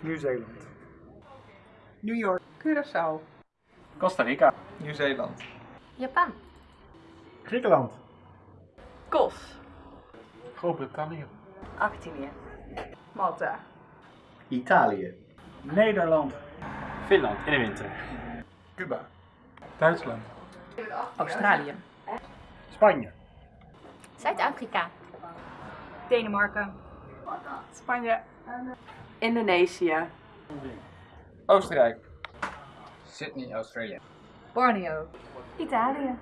Nieuw-Zeeland. New York. Curaçao. Costa Rica. Nieuw-Zeeland. Japan. Griekenland. Kos. Groot-Brittannië. Argentinië. Malta. Italië. Nederland. Finland in de winter. Cuba. Duitsland. Australië. Spanje. Zuid-Afrika. Denemarken. Spanje. Indonesië. Oostenrijk. Sydney, Australia. Borneo. Italië.